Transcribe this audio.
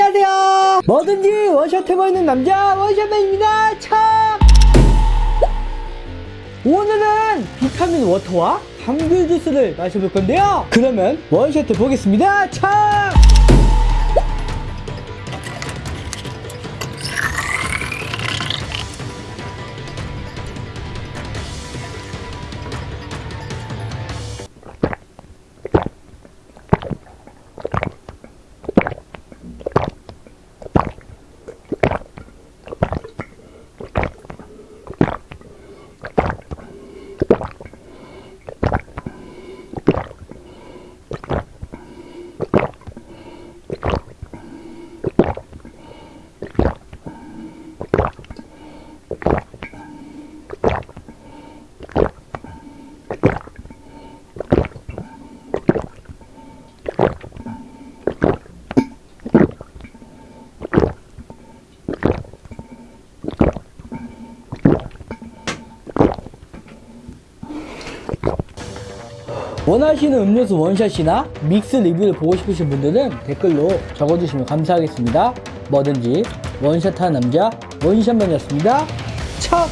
안녕하세요. 뭐든지 one shot 해보이는 남자 원샷맨입니다. 참! 오늘은 비타민 워터와 감귤 주스를 마셔볼 건데요. 그러면 one shot 해보겠습니다. 참 원하시는 음료수 원샷이나 믹스 리뷰를 보고 싶으신 분들은 댓글로 적어주시면 감사하겠습니다. 뭐든지 원샷하는 남자 원샷맨이었습니다. 참